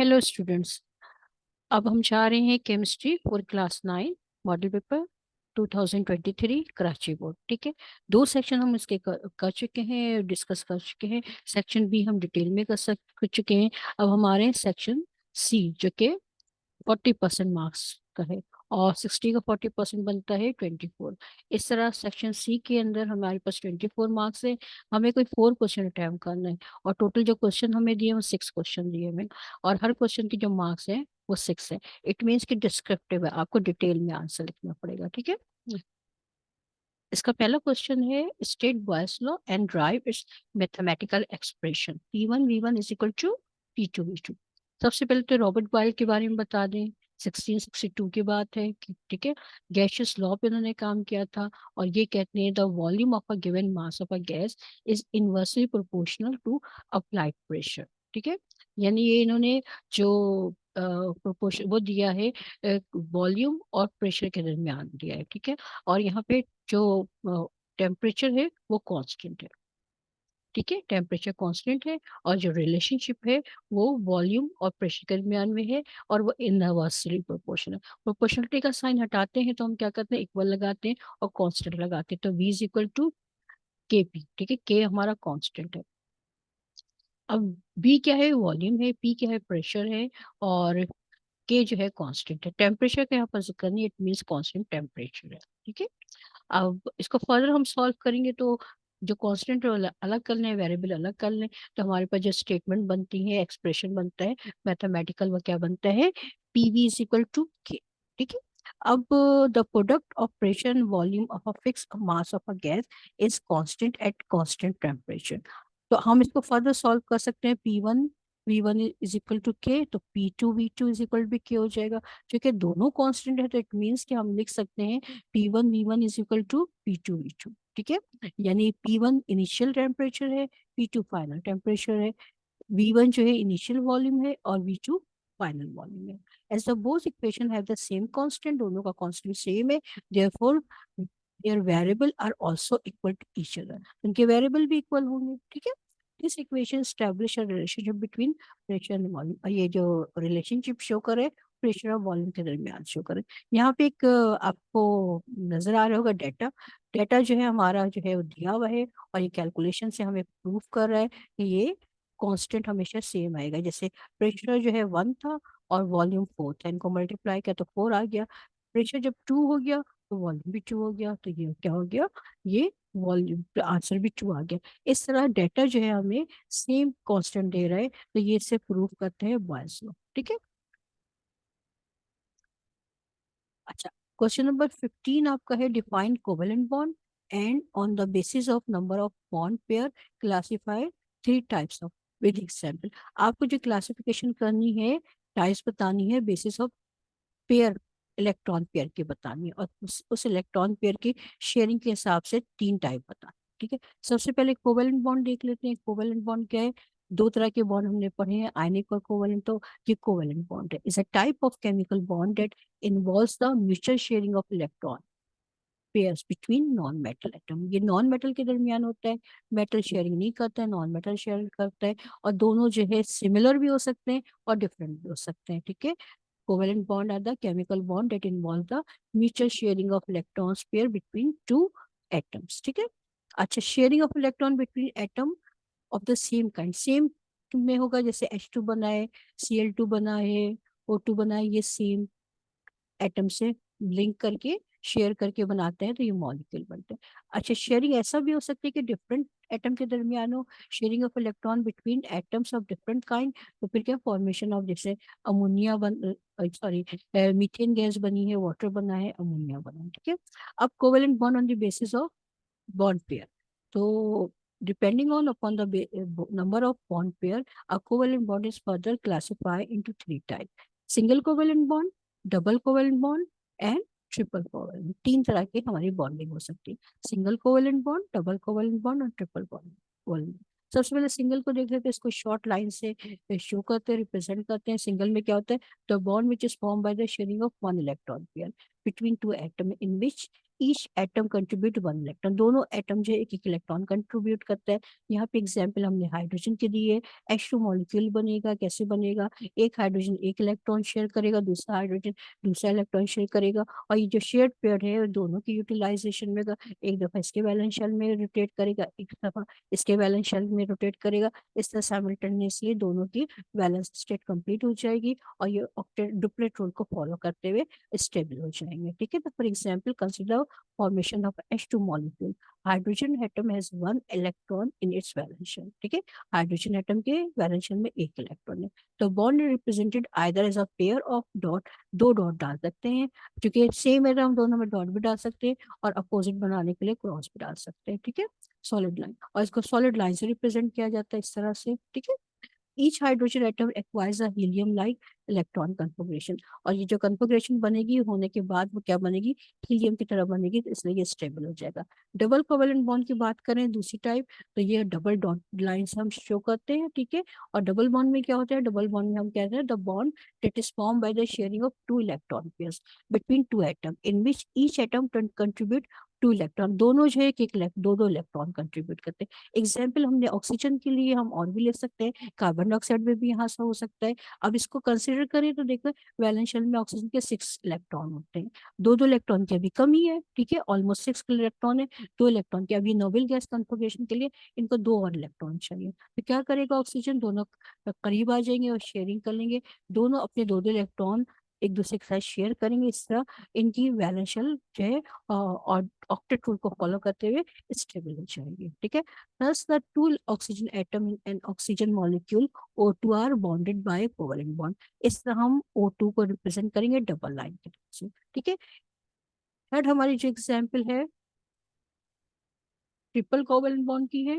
Hello students اب ہم چاہ رہے ہیں chemistry for class nine model paper 2023 Karachi board ٹھیک ہے؟ دو سیکشن ہم اس کے کر چکے ہیں ڈسکس کر چکے ہیں. سیکشن بھی ہم ڈیٹیل میں کر چکے ہیں. اب ہمارے سیکشن سی جو کہ فورٹی پرسینٹ مارکس کا ہے. اور سکسٹی کا فورٹی پرسینٹ بنتا ہے ٹوینٹی فور اس طرح سیکشن سی کے اندر ہمارے پاس ٹوینٹی فور مارکس ہیں۔ ہمیں کوئی فور کوشچن اٹیمپ کرنا ہے اور ٹوٹل جو کوشچن ہمیں دیے وہ سکس کوشچن دیے ہمیں اور ہر کوشچن کے جو مارکس ہیں وہ سکس ہے اٹ مینس کہ ڈسکرپٹیو ہے۔ آپ کو ڈیٹیل میں آنسر لکھنا پڑے گا، ٹھیک ہے؟ اس کا پہلا کوشچن ہے state Boyle's law and derive its mathematical expression P one V one is equal to P two V two سب سے پہلے تو رابرٹ بوائل کے بارے میں بتا دیں۔ سکسٹین، سکسٹی ٹو کی بات ہے ٹھیک ہے گیشیس لا پہ انہوں نے کام کیا تھا اور یہ کہتے ہیں the volume of a given mass of a gas is inversely proportional to applied pressure ٹھیک ہے یعنی یہ انہوں نے جو پروپورشن وہ دیا ہے والیوم اور پریشر کے درمیان دیا ہے، ٹھیک ہے، اور یہاں پہ جو ٹیمپریچر ہے وہ کانسٹنٹ ہے۔ ٹھیک ہے، ٹیمپریچر کانسٹنٹ ہے اور جو ریلیشن شپ ہے وہ والیوم اور پریشر کے درمیان میں ہے اور وہ انواسلی پروپورشنل پروپورشنلٹی کا سائن ہٹاتے ہیں تو ہم کیا کرتے ہیں؟ اکول لگاتے ہیں اور کانسٹنٹ لگاتے ہیں۔ تو وی از اکول ٹو کے پی ٹھیک ہے؟ کے ہمارا کانسٹنٹ ہے۔ اب بی کیا ہے؟ والیوم ہے پی کیا ہے؟ پریشر ہے اور کے جو ہے کانسٹنٹ ہے۔ ٹیمپریچر کا یہاں پر ذکر نہیں اٹ مینس کانسٹنٹ ٹیمپریچر ہے۔ ٹھیک ہے؟ اب اس کو فردر ہم سالو کریں گے تو جو کانسٹنٹ الگ کر لیں ویریبل الگ کر لیں۔ تو ہمارے پاس جو اسٹیٹمنٹ بنتی ہے ایکسپریشن بنتا ہے میتھمیٹیکل وہ کیا بنتا ہے؟ پی وی از اکول ٹو کے ٹھیک ہے؟ اب the product of pressure volume of a fix mass of a gas is constant at constant temperature تو ہم اس کو فردر سالو کر سکتے ہیں P one V one is equal to K تو P two V two is equal بھی K ہو جائے گا۔ کیونکہ دونوں کانسٹنٹ ہے تو اٹ مینس کہ ہم لکھ سکتے ہیں P one V one is equal to P two V two ٹھیک ہے؟ یعنی پی ون انیشیل ٹیمپریچر ہے پی ٹو فائنل ٹیمپریچر ہے وی ون جو ہے انیشیل والیوم ہے اور وی ٹو فائنل والیوم ہے۔ As the both equation have the same constant دونوں کا کانسٹنٹ سیم ہے therefore their variable are also equal to each other ان کے ویریبل بھی اکول ہوں گے، ٹھیک ہے؟ This equation establish a relationship between pressure and volume یہ جو ریلیشن شپ شو کرے پریشر آف والیوم کے درمیان شو کریں یہاں پہ ایک آپ کو نظر آ رہا ہوگا ڈیٹا ڈیٹا جو ہے ہمارا جو ہے وہ دیا ہوا ہے اور یہ کیلکولیشن سے ہمیں پروف کر رہا ہے کہ یہ کانسٹنٹ ہمیشہ سیم آئے گا جیسے پریشر جو ہے ون تھا اور والیوم فور تھا ان کو ملٹیپلائی کیا تو فور آ گیا پریشر جب ٹو ہو گیا تو والیوم بھی ٹو ہو گیا تو یہ کیا ہو گیا یہ والیوم آنسر بھی ٹو آ گیا اس طرح ڈیٹا جو ہے ہمیں سیم کانسٹنٹ دے رہا ہے تو یہ سے پروف کرتے ہیں بوائز لو ٹھیک ہے اچھا کوشچن نمبر 15 آپ کا ہے define covalent bond and on the basis of number of bond pair classify three types of with example آپ کو جو کلاسیفیکیشن کرنی ہے ٹائپس بتانی ہے basis of pair electron pair کی بتانی ہے، اور اس الیکٹران پیئر کی شیئرنگ کے حساب سے تین ٹائپ بتانی ٹھیک ہے؟ سب سے پہلے کوویلنٹ بانڈ دیکھ لیتے ہیں کوویلنٹ بانڈ کیا ہے؟ دو طرح کے بانڈ ہم نے پڑھے ہیں آئینک اور کوویلنٹ تو یہ کوویلنٹ بانڈ ہے۔ Is a type of chemical bond that involves the mutual sharing of electron pairs between non metal atom یہ نان میٹل کے درمیان ہوتا ہے میٹل شیئرنگ نہیں کرتا ہے نان میٹل شیئر کرتا ہے اور دونوں جو ہے سملر بھی ہو سکتے ہیں اور ڈیفرنٹ بھی ہو سکتے ہیں، ٹھیک ہے؟ Covalent bond are the chemical bond that involve the mutual sharing of electrons pair between two atoms ٹھیک ہے؟ اچھا sharing of electron between atom of the same kind same میں ہوگا جیسے ایچ ٹو بنا ہے سی ایل ٹو بنا ہے او ٹو بنا ہے یہ سیم ایٹم سے لنک کر کے شیئر کر کے بناتے ہیں تو یہ مالیکول بنتے ہیں. اچھا شیئرنگ ایسا بھی ہو سکتی ہے کہ ڈفرینٹ ایٹم کے درمیان ہو. Sharing of electron between atoms of different kind تو پھر کیا فارمیشن آف جیسے امونیا بن سوری میتھین گیس بنی ہے واٹر بنا ہے امونیا بنا ہے، ٹھیک ہے؟ اب covalent bond on the basis of bond pair تو Depending on upon the number of bond pair, a covalent bond is further classified into three types. Single covalent bond, double covalent bond and triple covalent تین طرح کی ہماری bonding ہو سکتی ہے single covalent bond double covalent bond اور triple covalent سب سے پہلے سنگل کو دیکھ لیتے ہیں اس کو شارٹ لائن سے شو کرتے ہیں ریپرزینٹ کرتے ہیں سنگل میں کیا ہوتا ہے the bond which is form by the sharing of one electron pair between two atom in which each atom contribute one electron دونوں ایٹم جو ایک ایک الیکٹرون کنٹریبیوٹ کرتا ہے یہاں پہ ایگزامپل ہم نے ہائیڈروجن کے دیے ایچ ٹو مالیکیول بنے گا کیسے بنے گا ایک ہائیڈروجن ایک الیکٹرون شیئر کرے گا دوسرا ہائیڈروجن دوسرا الیکٹرون شیئر کرے گا اور یہ جو شیئرڈ پیئر ہے دونوں کی یوٹیلائزیشن میں گا ایک دفعہ اس کے بیلنس شیل میں روٹیٹ کرے گا ایک دفعہ اس کے بیلنس شیل میں روٹیٹ کرے گا اس طرح سائملٹینیسلی دونوں کی بیلنس اسٹیٹ کمپلیٹ ہو جائے گی اور یہ ڈپلیٹ رول کو فالو کرتے ہوئے اسٹیبل ہو جائیں گے ٹھیک ہے تو for example consider hide of ڈال سکتے ہیں کیونکہ سیم ہے تو ہم دونوں میں ڈاٹ بھی ڈال سکتے ہیں اور اپوزٹ بنانے کے لیے کراس بھی ڈال سکتے ہیں ٹھیک ہے سالڈ لائن اور اس کو سالڈ لائن ریپرزینٹ کیا جاتا ہے اس طرح سے ٹھیک ہے each hydrogen atom acquires a helium like electron configuration اور یہ جو کنفیگریشن بنے گی ہونے کے بعد وہ کیا بنے گی ہیلیم کی طرح بنے گی تو اس لیے یہ سٹیبل ہو جائے گا۔ ڈبل کوویلنٹ بانڈ کی بات کریں دوسری ٹائپ تو یہ ڈبل لائنز ہم شو کرتے ہیں، ٹھیک ہے؟ اور ڈبل بانڈ میں کیا ہوتا ہے؟ ڈبل بانڈ میں ہم کہتے ہیں؟ The bond that is form by the sharing of two electron pairs between two atom in which each atom contribute two electron دونوں جو ہے کہ دو دو الیکٹران کنٹریبیوٹ کرتے ہیں ایگزامپل ہم نے آکسیجن کے لیے ہم اور بھی لے سکتے ہیں کاربن ڈائی آکسائڈ میں بھی یہاں سے ہو سکتا ہے اب اس کو کنسیڈر کریں تو دیکھیں ویلنشل میں آکسیجن کے سکس الیکٹران ہوتے ہیں دو دو الیکٹران کے ابھی کم ہی ہے ٹھیک ہے آلموسٹ سکس الیکٹران ہے دو الیکٹران کے ابھی نوبل گیس کنفرگیشن کے لیے ان کو دو اور الیکٹران چاہیے تو کیا کرے گا آکسیجن دونوں قریب آ جائیں گے اور شیئرنگ کر لیں گے دونوں اپنے دو دو الیکٹران ایک دوسرے کے ساتھ شیئر کریں گے۔ اس طرح ان کی بیلنشل جو ہے اور آکٹیٹ رول کو فالو کرتے ہوئے اسٹیبل ہو جائیں گے۔ ٹھیک ہے؟ Plus the two oxygen atom and oxygen molecule O two are bonded by covalent bond اس طرح ہم او ٹو کو ریپرزینٹ کریں گے ڈبل لائن کے سے۔ ٹھیک ہے؟ تھرڈ ہماری جو ایگزامپل ہے ٹرپل کوولنٹ بانڈ کی ہے۔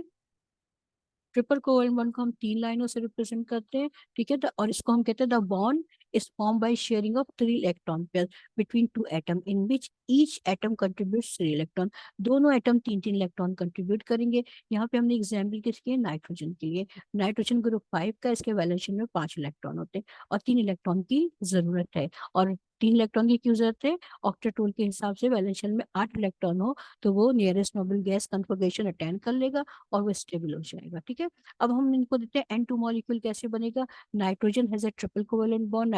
ٹریپل کوولنٹ بانڈ کو ہم تین لائنوں سے ریپرزینٹ کرتے ہیں۔ ٹھیک ہے؟ اور اس کو ہم کہتے ہیں the bond is formed by sharing of three electron pairs between two atom in which each atom contributes three electron. دونوں atom تین تین electron contribute کریں گے یہاں پہ ہم نے example کس کے nitrogen کے لیے nitrogen group 5 کا اس کے valence میں پانچ electron ہوتے ہیں اور تین electron کی ضرورت ہے اور تین الیکٹران کی کیوں ضرورت ہے آکٹاٹول کے حساب سے ویلنشن میں آٹھ الیکٹران ہو تو وہ nearest noble gas configuration attain کر لے گا اور وہ اسٹیبل ہو جائے گا ٹھیک ہے اب ہم ان کو دیتے ہیں این ٹو مالیکول کیسے بنے گا nitrogen has a triple covalent bond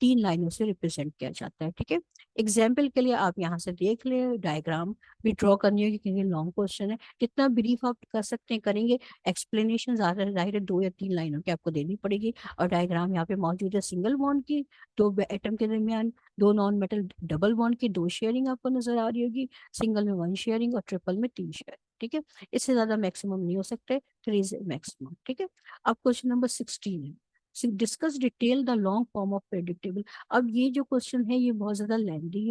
تین لائنوں سے ریپرزینٹ کیا جاتا ہے، ٹھیک ہے؟ ایگزامپل کے لیے آپ یہاں سے دیکھ لیں ڈائگرام بھی ڈرا کرنی ہوگی کیونکہ لانگ کوشچن ہے۔ جتنا بریف آپ کر سکتے ہیں، کریں گے۔ ایکسپلینیشن زیادہ ظاہر ہے، دو یا تین لائنوں کی آپ کو دینی پڑے گی۔ اور ڈائگرام یہاں پہ موجود ہے سنگل بانڈ کی، دو ایٹم کے درمیان، دو نان میٹل ڈبل بانڈ کی، دو شیئرنگ آپ کو نظر آ رہی ہوگی۔ سنگل میں ون شیئرنگ اور ٹریپل میں تین شیئرنگ ٹھیک ہے؟ اس سے زیادہ میکسیمم نہیں ہو سکتے تھری میکسیمم ٹھیک ہے؟ اب کوشچن نمبر سکسٹین ہے۔ Discuss detail the long form of periodic table اب یہ جو کوشچن ہے، یہ بہت زیادہ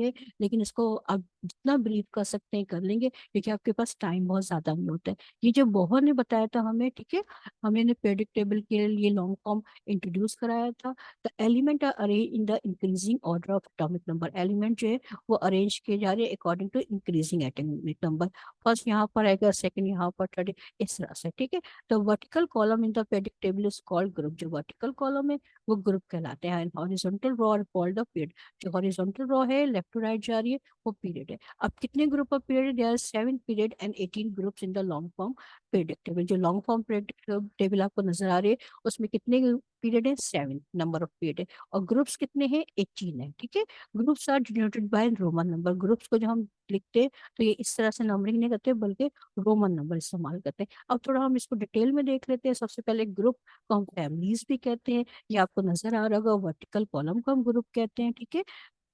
ہے، لیکن اس کو آپ جتنا بریف کر سکتے ہیں، کر لیں گے۔ کیونکہ آپ کے پاس ٹائم بہت زیادہ نہیں ہوتا ہے۔ یہ جو نے بتایا تھا ہمیں، ٹھیک ہے نے پریڈکٹیبل کے لیے لانگ فارم انٹروڈیوس کرایا تھا۔ The element are in the increasing order of atomic number element جو ہے، وہ ارینج کیے جا رہے ہیں according to increasing atomic number first یہاں پر آئے گا سیکنڈ یہاں پر تھرڈ اس طرح سے، ٹھیک ہے۔ The vertical column in the periodic table is group جو ورٹیکل کالوں میں وہ گروپ کہلاتے ہیں۔ ہاریزونٹل رو اور فولڈ آف پیریڈ۔ جو ہاریزونٹل رو ہے، لیفٹ ٹو رائٹ جا رہی ہے، وہ پیریڈ ہے۔ اب کتنے group of period? They are seven period and eighteen groups in the long form period table جو لانگ فارم پیریڈ ٹیبل آپ کو نظر آ رہی ہے، اس میں کتنے پیریڈ ہیں؟ سیون نمبر آف پیریڈ ہے اور گروپس کتنے ہیں؟ ایٹین ہیں، ٹھیک ہے؟ Groups are denoted by Roman number. Groups کو جب ہم لکھتے ہیں، تو یہ اس طرح سے نمبرنگ نہیں کرتے، بلکہ رومن نمبر استعمال کرتے ہیں۔ اب تھوڑا ہم اس کو ڈیٹیل میں دیکھ لیتے ہیں۔ سب سے پہلے گروپ کو ہم فیملیز بھی کہتے ہیں، یا آپ کو نظر آ رہا ہوگا ورٹیکل کالم کو ہم گروپ کہتے ہیں ٹھیک ہے؟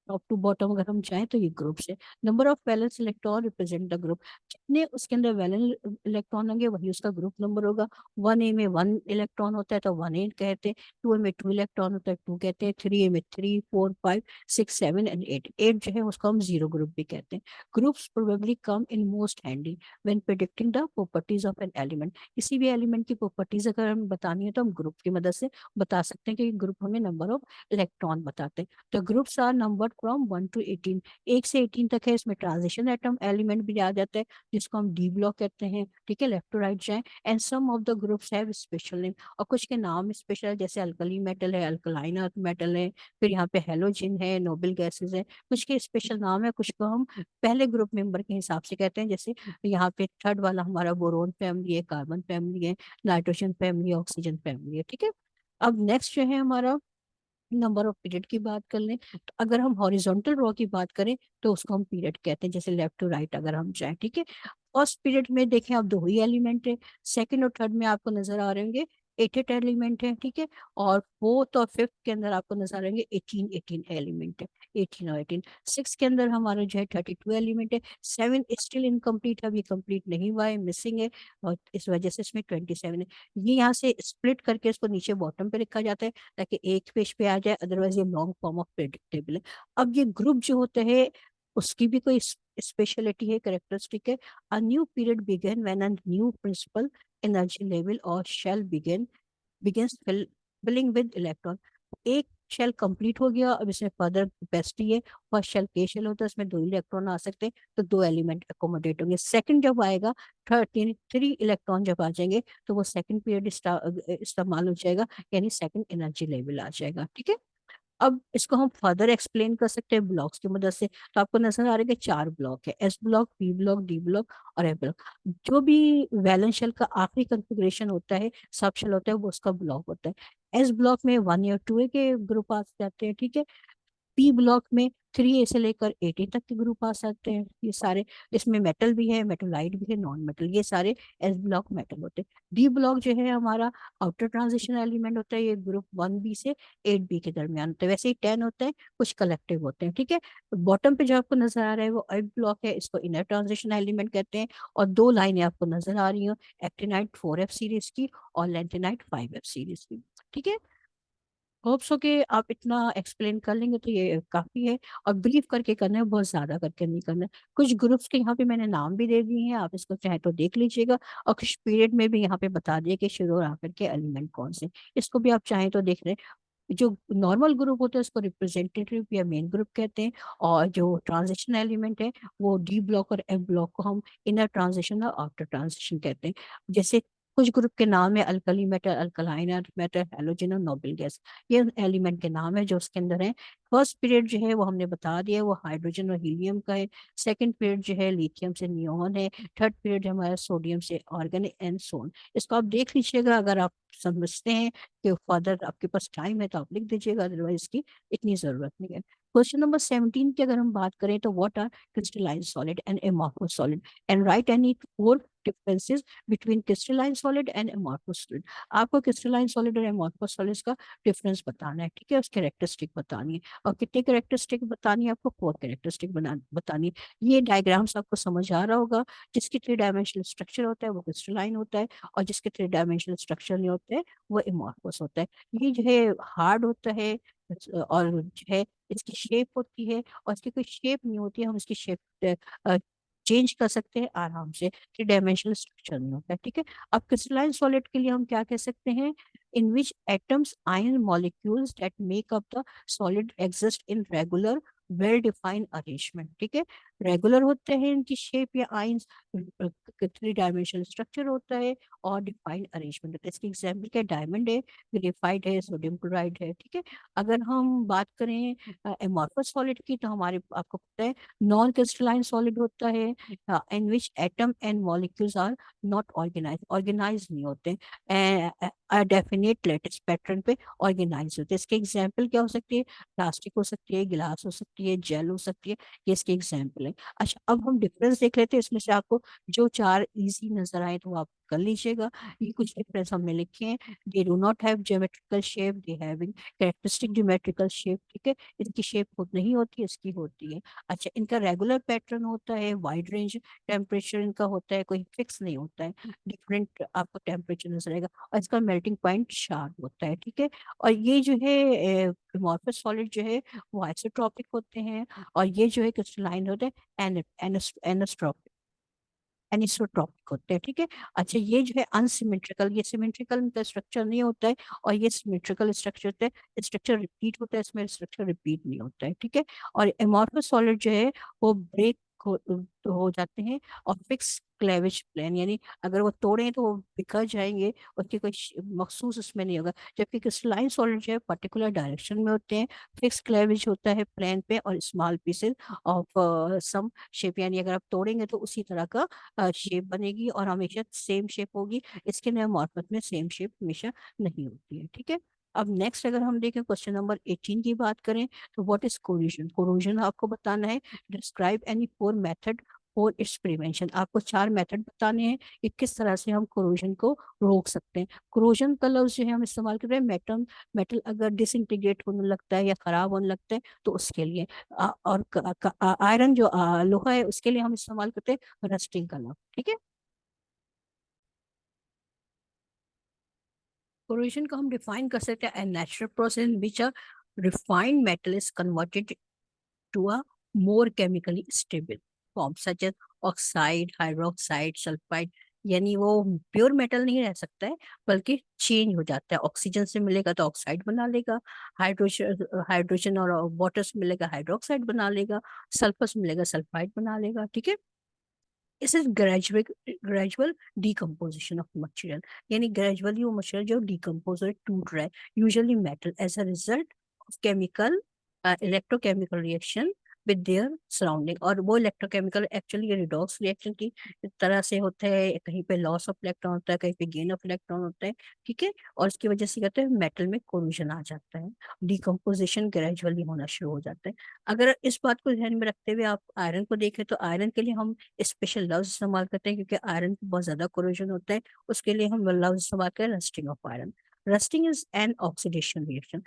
ٹاپ ٹو باٹم اگر ہم جائیں تو یہ گروپس ہے. Number of valence electron represent the group جتنے اس کے اندر ویلنس الیکٹران ہوں گے وہی اس کا گروپ نمبر ہوگا. ون اے میں ون الیکٹران ہوتا ہے تو ون اے کہتے ہیں. ٹو اے میں ٹو الیکٹران ہوتا ہے ٹو کہتے ہیں. تھری اے میں three four five six seven and eight eight جو ہے اس کو ہم زیرو گروپ بھی کہتے ہیں. Groups probably come in most handy when predicting the properties of an element کسی بھی ایلیمنٹ کی پروپرٹیز اگر ہم بتانی ہے تو ہم گروپ کی مدد سے بتا سکتے ہیں کہ گروپ ہمیں نمبر آف الیکٹران بتاتے ہیں. تو groups are number start from one to 18 ایک سے 18 تک ہے اس میں ٹرانزیشن ایٹم ایلیمنٹ بھی آ جاتا ہے، جس کو ہم ڈی بلاک کہتے ہیں، ٹھیک ہے لیفٹ ٹو رائٹ جائیں and some of the groups have special name اور کچھ کے نام اسپیشل ہے جیسے الکلی میٹل ہے الکلائن ارتھ میٹل ہے، پھر یہاں پہ ہیلوجن ہے نوبل گیسز ہیں، کچھ کے اسپیشل نام ہے کچھ کو ہم پہلے گروپ ممبر کے حساب سے کہتے ہیں، جیسے یہاں پہ تھرڈ والا ہمارا بورون فیملی ہے کاربن فیملی ہے نائٹروجن فیملی ہے آکسیجن فیملی ہے، ٹھیک ہے۔ اب نیکسٹ جو ہے ہمارا نمبر آف پیریڈ کی بات کر لیں، تو اگر ہم ہاریزونٹل رو کی بات کریں، تو اس کو ہم پیریڈ کہتے ہیں، جیسے لیفٹ ٹو رائٹ اگر ہم جائیں، ٹھیک ہے؟ فرسٹ پیریڈ میں دیکھیں آپ دو ہی ایلیمنٹ ہیں، سیکنڈ اور تھرڈ میں آپ کو نظر آ رہے ہوں گے ایٹ ایٹ ایلیمنٹ ہیں، ٹھیک ہے؟ اور فورتھ اور ففتھ کے اندر آپ کو نظر آئیں گے، ایٹین ایٹین ایلیمنٹ ہے ایٹین اور ایٹین۔ سکس کے اندر ہمارا جو ہے تھرٹی ٹو ایلیمنٹ ہے۔ سیون اسٹل انکمپلیٹ ہے ابھی کمپلیٹ نہیں ہوا ہے مسنگ ہے اور اس وجہ سے اس میں ٹوینٹی سیون ہے۔ یہ یہاں سے اسپلٹ کر کے اس کو نیچے باٹم پہ رکھا جاتا ہے تاکہ ایک پیج پہ آ جائے ادر وائز یہ لانگ فارم آف پریڈکٹیبل ہے۔ اب یہ گروپ جو ہوتا ہے، اس کی بھی کوئی اسپیشلٹی ہے کریکٹرسٹک ہے۔ A new period begin when a new principal energy level اور shell begin begins filling with electron ایک شیل کمپلیٹ ہو گیا اب اس میں فردر کیپیسٹی ہے فرسٹ شیل کے شیل ہوتا ہے اس میں دو الیکٹرون آ سکتے ہیں تو دو ایلیمنٹ اکوموڈیٹ ہوں گے سیکنڈ جب آئے گا تھرٹین تھری الیکٹران جب آ جائیں گے تو وہ سیکنڈ پیریڈ استعمال ہو جائے گا یعنی سیکنڈ انرجی لیول آ جائے گا ٹھیک ہے اب اس کو ہم فردر ایکسپلین کر سکتے ہیں بلاکس کی مدد سے۔ تو آپ کو نظر آ رہے کہ چار بلاک ہے۔ S block B block D block اور ایف بلاک جو بھی ویلنس شیل کا آخری کنفیگریشن ہوتا ہے سب شیل ہوتا ہے، وہ اس کا بلاک ہوتا ہے۔ ایس بلاک میں ون یا ٹو کے گروپ آ جاتے ہیں، ٹھیک ہے؟ پی بلاک میں تھری سے لے کر ایٹی تک کے گروپ آ سکتے ہیں یہ سارے اس میں میٹل بھی ہے میٹولائٹ بھی ہے نان میٹل یہ سارے ایس بلاک میٹل ہوتے ہیں ڈی بلاک جو ہے ہمارا آؤٹر ٹرانزیشن ایلیمنٹ ہوتا ہے یہ گروپ ون بی سے ایٹ بی کے درمیان ہوتا ہے ویسے ہی ٹین ہوتے ہیں کچھ کلیکٹو ہوتے ہیں ٹھیک ہے باٹم پہ جو آپ کو نظر آ رہا ہے وہ ایٹ بلاک ہے اس کو انر ٹرانزیشن ایلیمنٹ کہتے ہیں اور دو لائنیں آپ کو نظر آ رہی ہوں ایکٹینائٹ فور ایف سیریز کی اور لینٹینائٹ فائیو ایف سیریز کی ٹھیک ہے ہوپس ہو کہ آپ اتنا ایکسپلین کر لیں گے تو یہ کافی ہے اور بلیو کر کے کرنا ہے بہت زیادہ کر کے نہیں کرنا ہے کچھ گروپس کے یہاں پہ میں نے نام بھی دے دیے ہیں آپ اس کو چاہے تو دیکھ لیجیے گا اور کچھ پیریڈ میں بھی یہاں پہ بتا دیے کہ شروع اور آخر کے ایلیمنٹ کون سے اس کو بھی آپ چاہیں تو دیکھ لیں جو نارمل گروپ ہوتا ہے اس کو ریپرزینٹیو یا مین گروپ کہتے ہیں اور جو ٹرانزیکشن ایلیمنٹ ہے وہ ڈی بلاک اور ایف بلاک کو ہم انر ٹرانزیکشن اور آفٹر ٹرانزیکشن کہتے ہیں جیسے کچھ گروپ کے نام ہے الکلی میٹر الکلائنر میٹر، ہیلوجن اور نوبل گیس۔ یہ ایلیمنٹ کے نام ہے جو اس کے اندر ہیں۔ فرسٹ پیریڈ جو ہے وہ ہم نے بتا دیا وہ ہائیڈروجن اور ہیلیم کا ہے۔ سیکنڈ پیریڈ جو ہے لیتھیم سے نیون ہے۔ تھرڈ پیریڈ ہمارا سوڈیم سے آرگن اینڈ سون۔ اس کو آپ دیکھ لیجیے گا، اگر آپ سمجھتے ہیں کہ فادر آپ کے پاس ٹائم ہے تو آپ لکھ دیجیے گا، ادروائز کی اتنی ضرورت نہیں ہے۔ کوشچن نمبر 17 کی اگر ہم بات کریں تو what are crystalline solid and amorphous solid and write any four differences between crystalline solid and amorphous solid آپ کو کرسٹلائن سالڈ اور ایمارفو سالڈ کا ڈفرینس بتانا ہے، ٹھیک ہے؟ اس کریکٹرسٹک بتانی ہے. اور کتنے کیریکٹرسٹک بتانی ہے آپ کو؟ فور کریکٹرسٹک بتانی ہے. یہ ڈائگرامس آپ کو سمجھ آ رہا ہوگا. جس کی تھری ڈائمینشنل اسٹرکچر ہوتا ہے وہ کرسٹلائن ہوتا ہے اور جس کے تھری ڈائمینشنل اسٹرکچر نہیں ہوتے وہ ایمارکوس ہوتا ہے. یہ جو ہے ہارڈ ہوتا ہے اور جو ہے، اس کی شیپ ہوتی ہے، اور اس کی کوئی شیپ نہیں ہوتی ہے ہم اس کی شیپ چینج کر سکتے ہیں آرام سے، کہ ڈائمینشنل اسٹرکچر نہیں ہوتا ہے، ٹھیک ہے؟ اب کرسٹلائن سالڈ کے لیے ہم کیا کہہ سکتے ہیں؟ In which atoms ion molecules that make up the solid exist in regular well define arrangement ٹھیک ہے؟ ریگولر ہوتے ہیں ان کی شیپ یا آئنس تھری ڈائمینشنل اسٹرکچر ہوتا ہے اور ڈیفائن ارینجمنٹ ہوتا ہے۔ اس کی ایگزامپل کیا ڈائمنڈ ہے گریفائڈ ہے سوڈیم کلورائڈ ہے، ٹھیک ہے؟ اگر ہم بات کریں ایمورفس سالڈ کی تو ہمارے، آپ کو پتہ ہے نان کرسٹلائن سالڈ ہوتا ہے in which atom and molecules are not organize organize نہیں ہوتے ڈیفینیٹ لیٹسٹ پیٹرن پہ آرگنائز ہوتے۔ ہیں اس کے ایگزامپل کیا ہو سکتی ہے؟ پلاسٹک ہو سکتی ہے، گلاس ہو سکتی ہے۔ سکتی ہے جیل ہو سکتی ہے، یہ اس کی ایگزامپل ہے۔ اچھا اب ہم ڈفرینس دیکھ لیتے ہیں، اس میں سے آپ کو جو چار ایزی نظر آئے تو آپ کر لیجیے گا۔ یہ کچھ ڈفرینس ہم نے لکھے ہیں۔ They do not have geometrical shape they having characteristic geometrical shape ٹھیک ہے؟ اس کی شیپ خود نہیں ہوتی، اس کی ہوتی ہے۔ اچھا ان کا ریگولر پیٹرن ہوتا ہے وائڈ رینج ٹیمپریچر ان کا ہوتا ہے، کوئی فکس نہیں ہوتا ہے۔ ڈفرینٹ آپ کو ٹیمپریچر نظر آئے گا۔ اور اس کا میلٹنگ پوائنٹ شارپ ہوتا ہے، ٹھیک ہے؟ اور یہ جو ہے مارفس سالڈ جو ہے، وہ آئسوٹراپک ہوتے ہیں۔ اور یہ جو ہے کرسٹلائن ہوتے ہیں اینسٹراپک اینسوٹراپک ہوتے ہیں ٹھیک ہے اچھا یہ جو ہے انسیمیٹریکل یہ سیمیٹریکل کا اسٹرکچر نہیں ہوتا ہے اور یہ سیمیٹریکل اسٹرکچر ہوتا ہے اسٹرکچر ریپیٹ ہوتا ہے اس میں اسٹرکچر ریپیٹ نہیں ہوتا ہے ٹھیک ہے اور ایمارفس سالڈ جو ہے وہ بریک ہو جاتے ہیں اور فکس کلیوج پلین یعنی اگر وہ توڑیں تو وہ بکھر جائیں گے اس کی کوئی مخصوص اس میں نہیں ہوگا جبکہ کرسٹلائن سالڈ جو ہے پرٹیکولر ڈائریکشن میں ہوتے ہیں فکس کلیوج ہوتا ہے پلین پہ اور small pieces of some shape یعنی اگر آپ توڑیں گے تو اسی طرح کا شیپ بنے گی اور ہمیشہ سیم شیپ ہوگی اس کے نئے مارفت میں سیم شیپ ہمیشہ نہیں ہوتی ہے ٹھیک ہے اب نیکسٹ اگر ہم دیکھیں کوشچن نمبر 18 کی بات کریں تو واٹ از کوریجن کوروجن آپ کو بتانا ہے describe any four method for its prevention آپ کو چار میتھڈ بتانے ہیں کہ کس طرح سے ہم کوروجن کو روک سکتے ہیں. کوروجن کا لفظ جو ہے ہم استعمال کر رہے ہیں میٹل میٹل اگر ڈس انٹیگریٹ ہونے لگتا ہے یا خراب ہونے لگتا ہے تو اس کے لیے. اور آئرن جو لوہا ہے اس کے لیے ہم استعمال کرتے ہیں رسٹنگ کا لفظ. ٹھیک ہے؟ Corrosion کو ہم ڈیفائن کر سکتے ہیں. Natural process which a refined metal is converted to a more chemically stable form such as oxide, hydroxide, sulfide. یعنی وہ پیور میٹل نہیں رہ سکتا ہے بلکہ چینج ہو جاتا ہے. آکسیجن سے ملے گا تو آکسائڈ بنا لے گا. ہائیڈروجن ہائیڈروجن اور واٹر سے ملے گا ہائیڈروکسائڈ بنا لے گا. سلفر سے ملے گا سلفائڈ بنا لے گا. ٹھیک ہے؟ اس is gradual gradual decomposition of material یعنی گریجولی وہ مٹیریل جو ڈیکمپوز ٹوٹ رہا ہے. Usually metal as a result of chemical electrochemical reaction with their surrounding اور وہ electrochemical actually یہ redox reaction کی طرح سے ہوتا ہے کہیں پہ loss of electron ہوتا ہے کہیں پہ gain of electron ہوتا ہے ٹھیک ہے اور اس کی وجہ سے کہتے ہیں میٹل میں corrosion آ جاتا ہے decomposition gradually ہونا شروع ہو جاتا ہے اگر اس بات کو ذہن میں رکھتے ہوئے آپ آئرن کو دیکھیں تو آئرن کے لیے ہم اسپیشل لفظ استعمال کرتے ہیں کیونکہ آئرن کو بہت زیادہ corrosion ہوتا ہے اس کے لیے ہم لفظ استعمال کرتے ہیں rusting of iron rusting is an oxidation reaction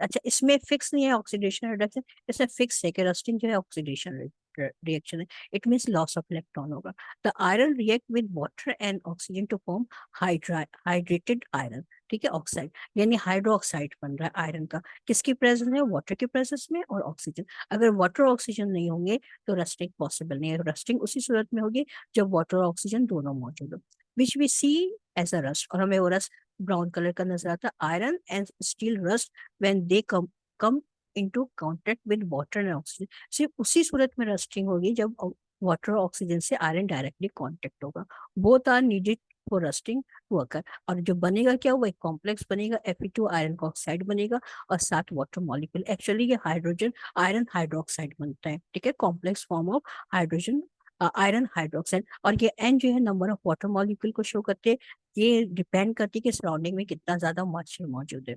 اچھا اس میں فکس نہیں ہے آکسیڈیشن ریڈکشن اس میں فکس ہے کہ رسٹنگ جو ہے آکسیڈیشن ریئیکشن ہے۔ It means loss of electron ہوگا۔ The iron react with water and oxygen to form hydrated iron ٹھیک ہے آکسائڈ یعنی ہائیڈرو آکسائڈ بن رہا ہے آئرن کا۔ کس کی پریزنس ہے واٹر کی پریزنس میں اور آکسیجن اگر واٹر آکسیجن نہیں ہوں گے تو رسٹنگ پاسبل نہیں ہے۔ رسٹنگ اسی صورت میں ہوگی جب واٹر اور آکسیجن دونوں موجود ہو وچ وی سی ایز اے رسٹ اور ہمیں وہ رسٹ براؤن کلر کا نظر آتا ہے iron and steel rust when they come come into contact with water and oxygen صرف اسی صورت میں رسٹنگ ہوگی جب واٹر اور آکسیجن سے آئرن ڈائریکٹلی کانٹیکٹ ہوگا both are needed for rusting worker اور جو بنے گا کیا وہ ایک کمپلیکس بنے گا ایف ٹو آئرن کا آکسائڈ بنے گا اور ساتھ واٹر مالیکول ایکچولی یہ ہائیڈروجن آئرن ہائیڈروکسائڈ بنتا ہے ٹھیک ہے complex form of hydrogen iron hydroxide اور یہ این جو ہے نمبر آف واٹر مالیکول کو شو کرتے یہ ڈیپینڈ کرتی ہے کہ سراؤنڈنگ میں کتنا زیادہ مارچر موجود ہے۔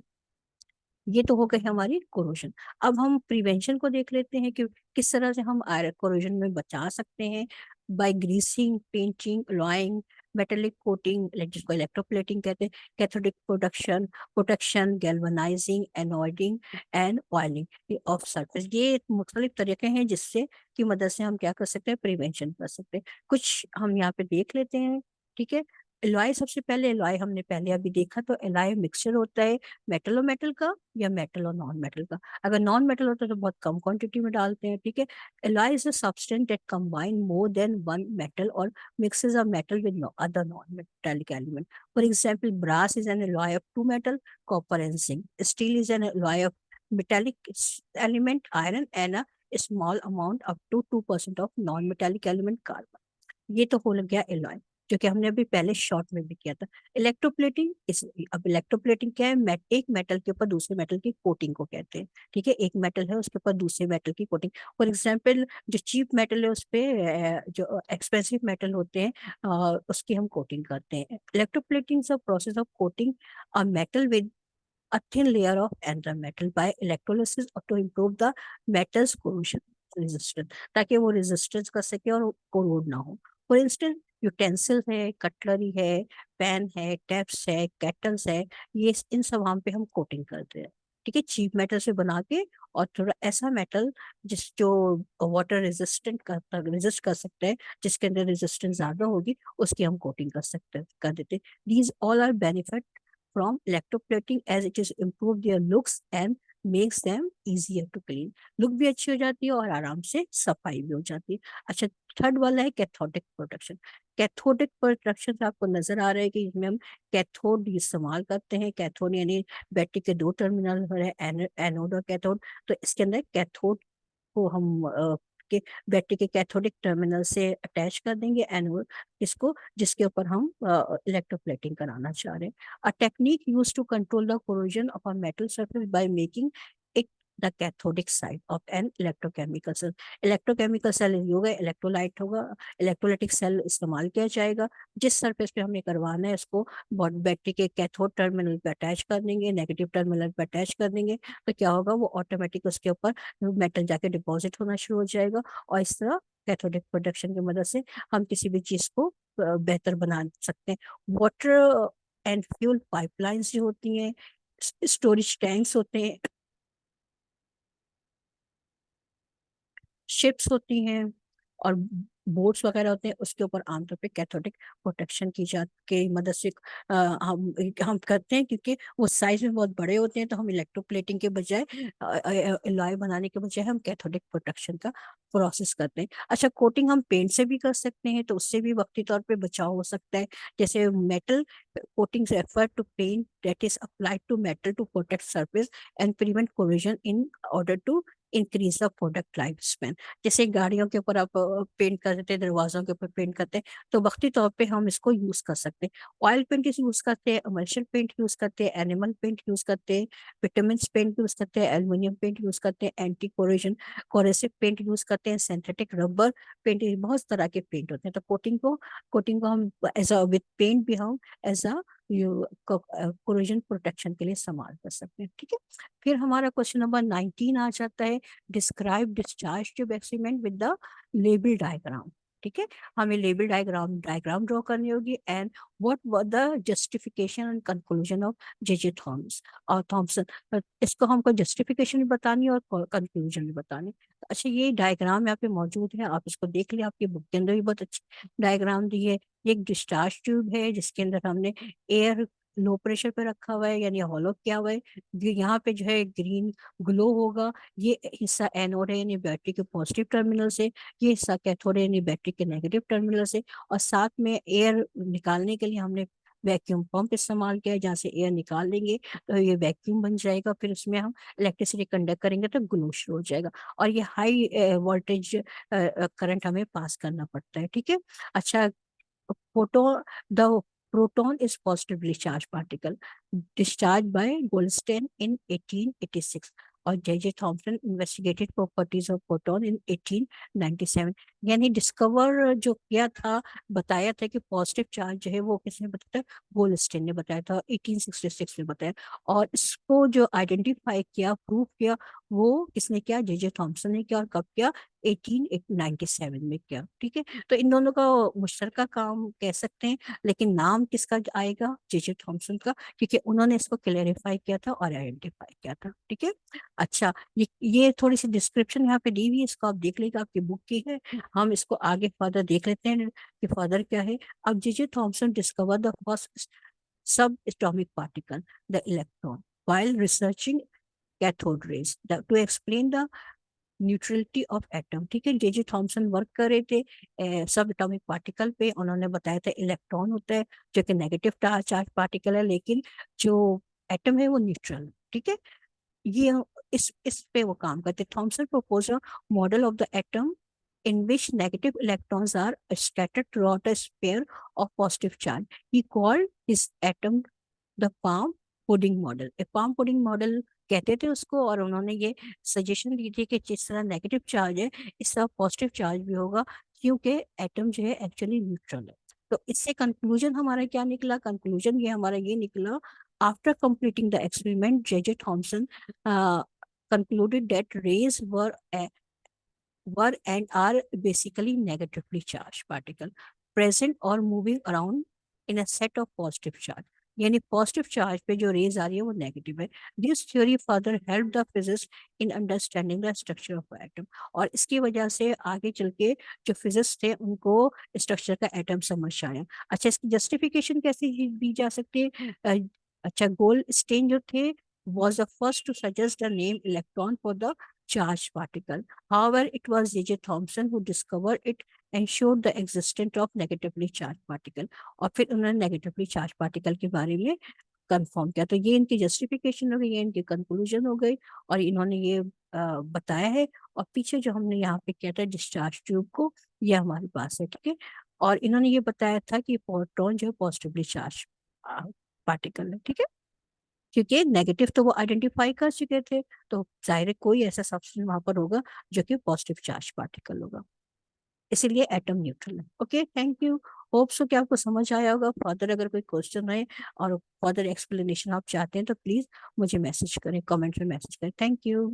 یہ تو ہو گئی ہماری کوروشن اب ہم پریونشن کو دیکھ لیتے ہیں کہ کس طرح سے ہم کوروشن میں بچا سکتے ہیں۔ By greasing painting alloying metallic coating جس کو الیکٹرو پلیٹنگ کہتے ہیں cathodic production protection galvanizing anodizing and oiling of surface یہ مختلف طریقے ہیں جس سے کی مدد سے ہم کیا کر سکتے ہیں پریونشن کر سکتے ہیں کچھ ہم یہاں پہ دیکھ لیتے ہیں ٹھیک ہے الوائی سب سے پہلے الوائی ہم نے پہلے ابھی دیکھا تو الوائی مکسچر ہوتا ہے میٹل اور میٹل کا یا میٹل اور نان میٹل کا اگر نان میٹل ہوتا ہے تو بہت کم کوانٹٹی میں ڈالتے ہیں ٹھیک ہے alloy is a substance that combine more than one metal اور mixes a metal with other non metallic element for example brass is an alloy of two metal copper and zinc steel is an alloy of metallic element iron and a small amount up to two percent of non metallic element carbon یہ تو ہو لگ گیا الوائی جو کہ ہم نے ابھی پہلے شارٹ میں بھی کیا تھا۔ الیکٹروپلیٹنگ اب الیکٹروپلیٹنگ کیا ہے؟ ایک میٹل کے اوپر دوسرے میٹل کی کوٹنگ کو کہتے ہیں۔ ٹھیک ہے؟ ایک میٹل ہے اس کے اوپر دوسرے میٹل کی کوٹنگ فار ایگزامپل جو چیپ میٹل ہے اس پہ جو ایکسپینسو میٹل ہوتے ہیں اس کی ہم کوٹنگ کرتے ہیں۔ Electroplating process of coating metal with a thin layer of another metal by electrolysis to improve the metal's corrosion resistance تاکہ وہ resistance کر سکے اور corrode نہ ہو۔ For instance, یوٹینسل ہے کٹلری ہے، پین ہے، ٹیپس ہے کیٹلس ہے یہ ان سب ہم پہ ہم کوٹنگ کرتے ہیں۔ ٹھیک ہے چیپ میٹل سے بنا کے اور تھوڑا ایسا میٹل جس جو واٹر ریزسٹنٹ ریزسٹ کر سکتے ہیں جس کے اندر ریزسٹنس زیادہ ہوگی، اس کی ہم کوٹنگ کر سکتے، کر دیتے۔ These all are benefit from electroplating as it is improve their looks and makes them easier to clean look بھی اچھی ہو جاتی ہے اور آرام سے صفائی بھی ہو جاتی ہے اچھا تھرڈ والا ہے کیتھوٹک پروٹیکشن کیتھوڈک پروٹیکشن آپ کو نظر آ رہا ہے کہ اس میں ہم کیتھوڈ استعمال کرتے ہیں کیتھوڈ یعنی بیٹری کے دو ٹرمینل ہے اینوڈ اور کیتھوڈ تو اس کے اندر کیتھوڈ کو ہم کے بیٹری کے کیتھوڈک ٹرمینل سے اٹیچ کر دیں گے اینوڈ اس کو جس کے اوپر ہم الیکٹروپلیٹنگ کرانا چاہ رہے ہیں۔ Technique use to control the corrosion of metal surface by making the cathodic side of an electrochemical cell electrochemical cell یہ ہوگا الیکٹرولائٹ ہوگا الیکٹرولائٹک سیل استعمال کیا جائے گا جس سرفیس پہ ہمیں کروانا ہے اس کو بیٹری کے کیتھوڈ ٹرمینل پہ اٹیچ کر دیں گے نیگیٹو ٹرمینل پہ اٹیچ کر دیں گے تو کیا ہوگا وہ آٹومیٹک اس کے اوپر میٹل جا کے ڈپوزٹ ہونا شروع ہو جائے گا اور اس طرح کیتھوڈک پروڈکشن کی مدد سے ہم کسی بھی چیز کو بہتر بنا سکتے ہیں water and fuel pipelines جو ہوتی ہیں اسٹوریج ٹینکس ہوتے ہیں شپس ہوتی ہیں اور بورڈس وغیرہ ہوتے ہیں، اس کے اوپر عام طور پہ کیتھوٹک پروٹیکشن کی جات کی مدد سے ہم ہم کرتے ہیں کیونکہ وہ سائز میں بہت بڑے ہوتے ہیں تو ہم الیکٹرو پلیٹنگ کے بجائے لائے بنانے کے بجائے ہم کیتھوٹک پروٹیکشن کا پروسیس کرتے ہیں۔ اچھا کوٹنگ ہم پینٹ سے بھی کر سکتے ہیں تو اس سے بھی وقتی طور پہ بچاؤ ہو سکتا ہے۔ جیسے metal coating refer to paint that is applied to metal to protect surface and prevent corrosion in order to increase the product life span جیسے گاڑیوں کے اوپر آپ پینٹ کر دیتے ہیں، دروازوں کے اوپر پینٹ کرتے ہیں، تو وقتی طور پہ ہم اس کو یوز کر سکتے ہیں۔ آئل پینٹ یوز کرتے ہیں املشن پینٹ یوز کرتے ہیں اینیمل پینٹ یوز کرتے ہیں وٹامنس پینٹ یوز کرتے ہیں ایلومینیم پینٹ یوز کرتے ہیں anti corrosion corrosive paint use کرتے ہیں سینتھیٹک ربر پینٹ بہت طرح کے پینٹ ہوتے ہیں۔ تو کوٹنگ کو کوٹنگ کو ہم ایز اے وتھ پینٹ بھی ہم ایز اے کوریجن پروٹیکشن کے لیے استعمال کر سکتے ہیں، ٹھیک ہے؟ پھر ہمارا کوشچن نمبر نائنٹین آ جاتا ہے describe discharge tube experiment with the label diagram ٹھیک ہے؟ ہمیں لیبل ڈائگرام ڈائگرام ڈرا کرنی ہوگی and what was the justification and conclusion of J J Thomas اور تھامسن اس کو ہم کو جسٹیفیکیشن بھی بتانی اور کنکلوژن بھی بتانی۔ اچھا یہ ڈائگرام یہاں پہ موجود ہے، آپ اس کو دیکھ لیں، آپ کی بک کے اندر بھی بہت اچھی ڈائگرام دی ہے۔ یہ ایک ڈسچارج ٹیوب ہے، جس کے اندر ہم نے ایئر لو پریشر پہ رکھا ہوا ہے یعنی ہالو کیا ہوا ہے۔ یہاں پہ جو ہے گرین گلو ہوگا۔ یہ حصہ اینوڈ ہے یعنی بیٹری کے پازیٹیو ٹرمینل سے یہ حصہ کیتھوڈ ہے یعنی بیٹری کے نیگیٹو ٹرمینل سے اور ساتھ میں ایئر نکالنے کے لیے ہم نے ویکیوم پمپ استعمال کیا ہے، جہاں سے ایئر نکال دیں گے تو یہ ویکیوم بن جائے گا۔ پھر اس میں ہم الیکٹریسٹی کنڈکٹ کریں گے تو گلو شروع ہو جائے گا۔ اور یہ ہائی وولٹیج کرنٹ ہمیں پاس کرنا پڑتا ہے، ٹھیک ہے؟ اچھا photon, the proton is positively charged particle discharged by Goldstein in 1886 or J.J. J investigated properties of proton in 1897 یعنی ڈسکور جو کیا تھا، بتایا تھا کہ پازیٹیو چارج جو ہے وہ کس نے بتایا گولڈسٹین نے بتایا تھا 1866 میں بتایا۔ اور اس کو جو آئیڈینٹیفائی کیا پروف کیا، وہ کس نے کیا؟ جے جے تھامسن نے کیا اور کب کیا؟ 1897 میں کیا۔ ٹھیک ہے؟ تو ان دونوں کا مشترکہ کام کہہ سکتے ہیں، لیکن نام کس کا آئے گا؟ جے جے تھامسن کا، کیونکہ انہوں نے اس کو کلیریفائی کیا تھا اور آئیڈینٹیفائی کیا تھا۔ ٹھیک ہے؟ اچھا یہ تھوڑی سی ڈسکرپشن یہاں پہ دی ہوئی ہے، اس کو آپ دیکھ لیں گے، آپ کی بک کی ہے۔ ہم اس کو آگے فادر دیکھ لیتے ہیں کہ فادر کیا ہے۔ اب J J Thomson discover the first subatomic particle the electron while researching cathode rays to explain the neutrality of atom ٹھیک ہے جے جے تھامسن ورک کر رہے تھے سب اٹامک پارٹیکل پہ انہوں نے بتایا تھا الیکٹران ہوتا ہے جو کہ نیگیٹو چارج پارٹیکل ہے لیکن جو ایٹم ہے وہ نیوٹرل ٹھیک ہے یہ اس اس پہ وہ کام کرتے Thomson propose model of the atom in which negative electrons are scattered throughout a sphere of positive charge. He called his atom the palm pudding model. A palm pudding model کہتے تھے اس کو اور انہوں نے یہ سجیشن دی تھی کہ جس طرح نیگیٹو چارج ہے اس طرح پازیٹیو چارج بھی ہوگا کیونکہ ایٹم جو ہے ایکچولی نیوٹرل ہے تو اس سے کنکلوژن ہمارا کیا نکلا کنکلوژن یہ ہمارا یہ نکلا after completing the experiment J J Thomson concluded that rays were were and are basically negatively charge particle present or moving around in a set of positive charge. یعنی پازیٹیو چارج پہ جو rays آ رہی ہے وہ negative ہے. This theory further help the physicist in understanding the structure of atom اور اس کی وجہ سے آگے چل کے جو فزسٹ تھے ان کو اسٹرکچر کا ایٹم سمجھ آیا. اچھا اس کی جسٹیفیکیشن کیسے دی جا سکتی ہے؟ اچھا گول اسٹین جو تھے was the first to suggest the name electron for the charge particle however it was J. J. Thomson who discovered it and showed the existence of negatively charged particle اور پھر انہوں نے نیگیٹولی چارج پارٹیکل کے بارے میں confirm کیا تو یہ ان کی جسٹیفیکیشن ہو گئی یہ ان کی کنکلوژن ہو گئی اور انہوں نے یہ بتایا ہے اور پیچھے جو ہم نے یہاں پہ کیا تھا ڈسچارج ٹیوب کو یہ ہمارے پاس ہے ٹھیک ہے اور انہوں نے یہ بتایا تھا کہ پروٹون جو ہے پازیٹیولی چارج پارٹیکل ہے ٹھیک ہے کیونکہ نیگیٹو تو وہ آئیڈینٹیفائی کر چکے تھے، تو ظاہر کوئی ایسا سبسٹینس وہاں پر ہوگا جو کہ پازیٹیو چارج پارٹیکل ہوگا۔ اسی لیے ایٹم نیوٹرل ہے۔ Okay thank you hope so کہ آپ کو سمجھ آیا ہوگا۔ فردر اگر کوئی کوشچن ہے اور فردر ایکسپلینیشن آپ چاہتے ہیں تو پلیز مجھے میسج کریں کامنٹ میں میسج کریں۔ Thank you